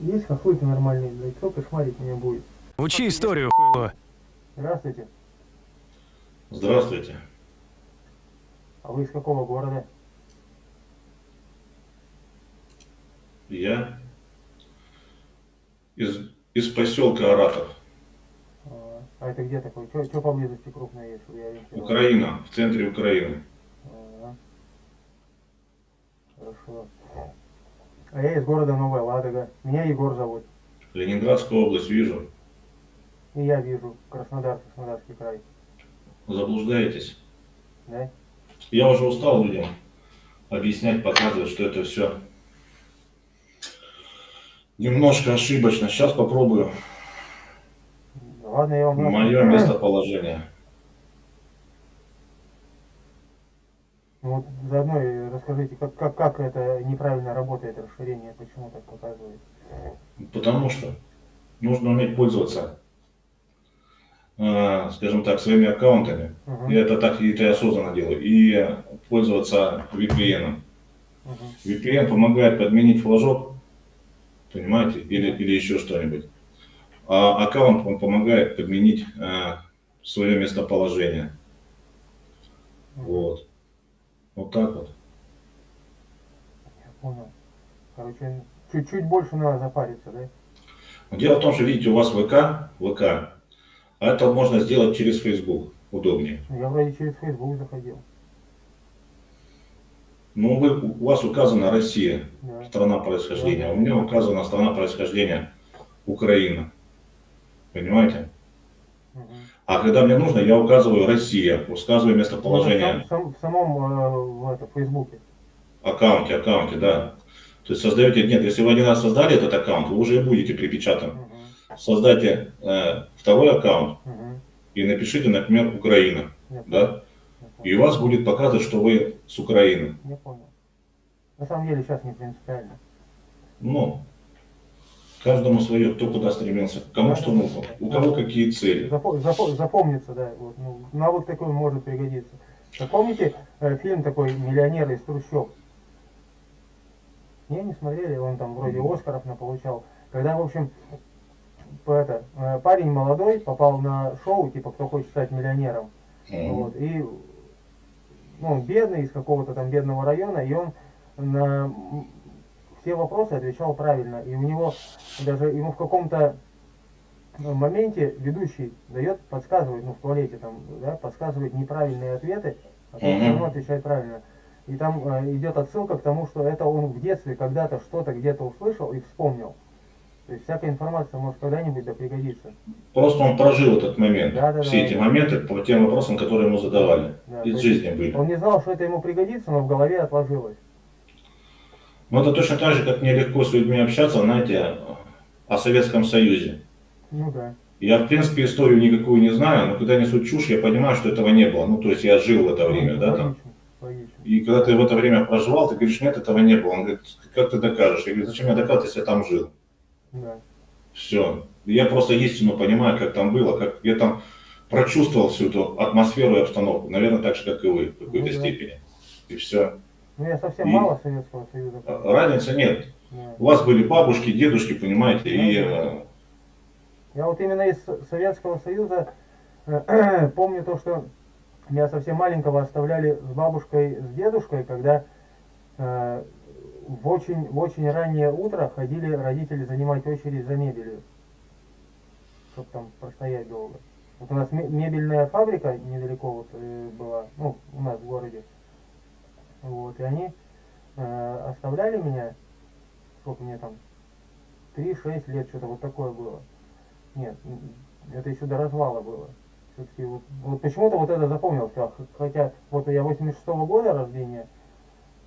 Есть хохлыки нормальные, блядь, кто кошмарить меня будет? Учи историю, хуйло. Здравствуйте. Здравствуйте. А вы из какого города? Я из, из поселка Аратов. А, а это где такой? Что поблизости крупное есть? я? Украина, в центре Украины. А, Хорошо. А я из города Новая Ладога. Меня Егор зовут. Ленинградская область, вижу. И я вижу Краснодар, Краснодарский край. Заблуждаетесь. Да? Я уже устал людям объяснять, показывать, что это все немножко ошибочно. Сейчас попробую. Ладно, я вам... Мое местоположение. Вот заодно и расскажите, как, как, как это неправильно работает расширение, почему так показывает. Потому что нужно уметь пользоваться, э, скажем так, своими аккаунтами. Мгм, Я это так и это я осознанно делаю. И пользоваться VPN. мгм. VPN помогает подменить флажок, понимаете, или, или еще что-нибудь. А аккаунт он помогает подменить э, свое местоположение. Вот. Вот так вот. Я понял. Короче, чуть-чуть больше надо запариться, да? Дело в том, что, видите, у вас ВК, ВК, а это можно сделать через Facebook, удобнее. Я вроде через Facebook заходил. Ну, вы, у вас указана Россия, Да. страна происхождения, а у меня указана страна происхождения Украина. Понимаете? А когда мне нужно, я указываю Россия, указываю Ну, местоположение, в, сам- в самом э, в это, Фейсбуке. аккаунте, аккаунте, да. То есть создаете, нет, если вы один раз создали этот аккаунт, вы уже и будете припечатаны. Мгм, Создайте э, второй аккаунт мгм. и напишите, например, Украина, Я да, и у вас будет показывать, что вы с Украины. Я понял. На самом деле сейчас не принципиально. Ну, каждому свое, кто куда стремился, кому что нужно, у кого какие цели. Запо- запо- запомнится, да. Вот, ну, навык такой может пригодиться. Вы помните э, фильм такой «Миллионер из трущоб»? Не, не смотрели? Он там вроде Оскаров получал. Когда, в общем, по это, э, парень молодой попал на шоу, типа «Кто хочет стать миллионером». Мгм. Вот, и ну, он бедный, из какого-то там бедного района, и он на все вопросы отвечал правильно. И у него даже ему в каком-то моменте ведущий дает, подсказывает, ну в туалете там, да, подсказывает неправильные ответы, а он все равно отвечает правильно. И там э, идет отсылка к тому, что это он в детстве когда-то что-то где-то услышал и вспомнил. То есть всякая информация может когда-нибудь да пригодиться. Просто он прожил этот момент, Да, да, все да. эти моменты по тем вопросам, которые ему задавали. Да, Из жизни были. Он не знал, что это ему пригодится, но в голове отложилось. Но это точно так же, как мне легко с людьми общаться, знаете, о Советском Союзе. Ну да. Я, в принципе, историю никакую не знаю, но когда несут чушь, я понимаю, что этого не было. Ну, то есть я жил в это время, Ну, да, там. логично. И когда ты в это время проживал, ты говоришь, нет, этого не было. Он говорит, как ты докажешь? Я говорю, зачем я доказывать, если я там жил? Да. Все. Я просто истину понимаю, как там было, как я там прочувствовал всю эту атмосферу и обстановку. Наверное, так же, как и вы, в какой-то Ну да. степени. И все. Ну я совсем И- мало Советского Союза. помню. Разницы нет. Да. У вас были бабушки, дедушки, понимаете, и э, Я вот именно из Со- Советского Союза помню то, что меня совсем маленького оставляли с бабушкой, с дедушкой, когда э, в очень, в очень раннее утро ходили родители занимать очередь за мебелью, чтобы там простоять долго. Вот у нас ме- мебельная фабрика недалеко вот э, была, ну, у нас в городе. Вот, и они э, оставляли меня, сколько мне там, 3-6 лет, что-то вот такое было. Нет, это еще до развала было. Все-таки вот, вот почему-то вот это запомнил все. Хотя вот я 86-го года рождения,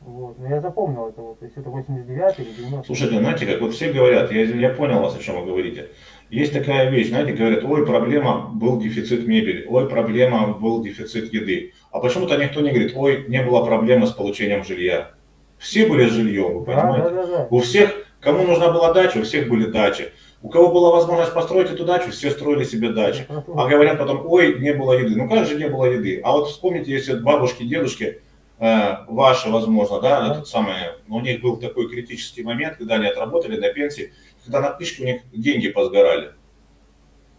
вот, но я запомнил это вот, то есть это 89 или 90 слушайте, знаете, как вот все говорят, я, я понял вас, о чем вы говорите. Есть такая вещь, знаете, говорят, ой, проблема, был дефицит мебели, ой, проблема, был дефицит еды. А почему-то никто не говорит, ой, не было проблемы с получением жилья. Все были с жильем, вы понимаете? да, да, да. У всех, кому нужна была дача, у всех были дачи. У кого была возможность построить эту дачу, все строили себе дачи. А говорят потом, ой, не было еды. Ну как же не было еды? А вот вспомните, если бабушки, дедушки, э, ваши, возможно, да, Да. этот самый, у них был такой критический момент, когда они отработали на пенсии, когда на книжке у них деньги позгорали.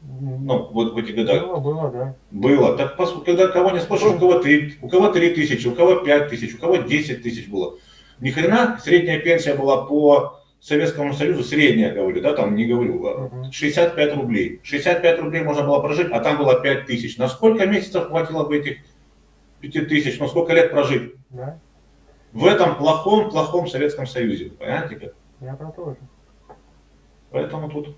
Ну, вот в эти года. Было, было, да. Было. Так когда кого не спросишь, у кого три, у кого три тысячи, у кого пять тысяч, у кого десять тысяч было. Ни хрена, средняя пенсия была по Советскому Союзу, средняя, говорю, да, там не говорю, а, Мгм. 65 рублей. 65 рублей можно было прожить, а там было 5 тысяч. На сколько месяцев хватило бы этих 5 тысяч? Ну сколько лет прожить? Да, В этом плохом, плохом Советском Союзе. Понимаете как? я про то же. Поэтому тут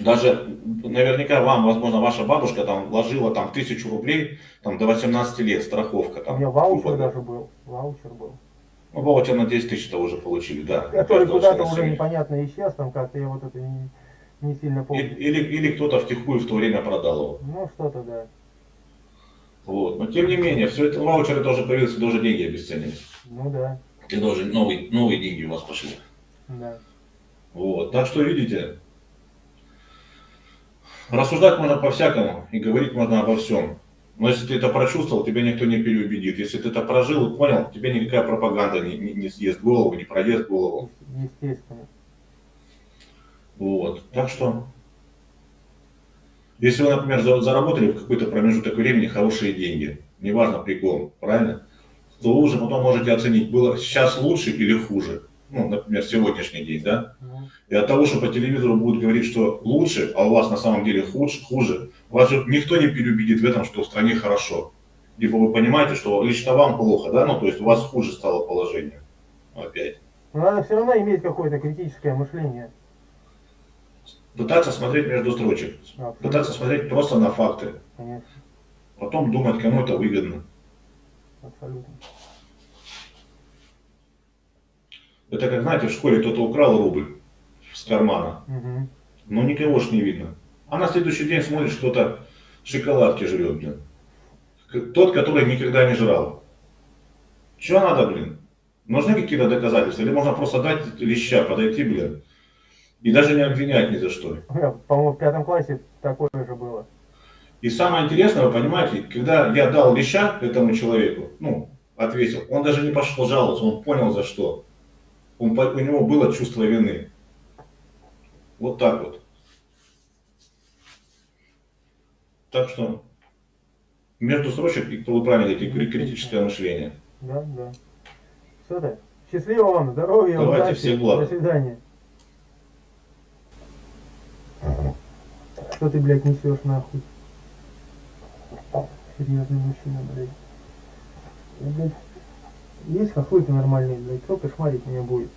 даже наверняка вам, возможно, ваша бабушка там вложила там тысячу рублей там, до 18 лет, страховка У там. меня ваучер говоря. даже был. Ваучер был. Ну, ваучер на 10 тысяч-то уже получили, да. Который куда-то уже непонятно исчез, там как-то я вот это не, не сильно помню. Или, или кто-то втихую в то время продал его. Ну, что-то, да. Вот. Но тем не менее, все это ваучеры тоже появились, тоже деньги обесценились. Ну да, И тоже новые, новые деньги у вас пошли. Да. Вот. Так что, видите, рассуждать можно по-всякому и говорить можно обо всем. Но если ты это прочувствовал, тебя никто не переубедит. Если ты это прожил и понял, тебе никакая пропаганда не, не, не съест голову, не проест голову. Естественно. Вот. Так что, если вы, например, за- заработали в какой-то промежуток времени хорошие деньги, неважно при ком, правильно, то вы уже потом можете оценить, было сейчас лучше или хуже. Ну, например, сегодняшний день, да? И от того, что по телевизору будут говорить, что лучше, а у вас на самом деле хуже, хуже вас же никто не переубедит в этом, что в стране хорошо. Либо вы понимаете, что лично вам плохо, да, ну то есть у вас хуже стало положение. Опять. Но надо все равно иметь какое-то критическое мышление. Пытаться смотреть между строчек. Абсолютно, Пытаться смотреть просто на факты. Конечно, Потом думать, кому это выгодно. абсолютно. Это как, знаете, в школе кто-то украл рубль с кармана, Мгм. но никого ж не видно. А на следующий день смотришь, кто-то шоколадки жрет, блин. Тот, который никогда не жрал. Чего надо, блин? Нужны какие-то доказательства? Или можно просто дать леща, подойти, блин, и даже не обвинять ни за что? По-моему, в пятом классе такое же было. И самое интересное, вы понимаете, когда я дал леща этому человеку, ну, ответил, он даже не пошел жаловаться, он понял за что. Он, у него было чувство вины. Вот так вот. Так что между строчек, и вы правильно говорите, критическое мышление. Да, да. Все так. Счастливо вам, здоровья, Давайте, удачи. всех благ. До свидания. Что ты, блядь, несешь нахуй? Серьезный мужчина, блядь. Есть хохлыки нормальные, блядь, кто кошмарить меня будет?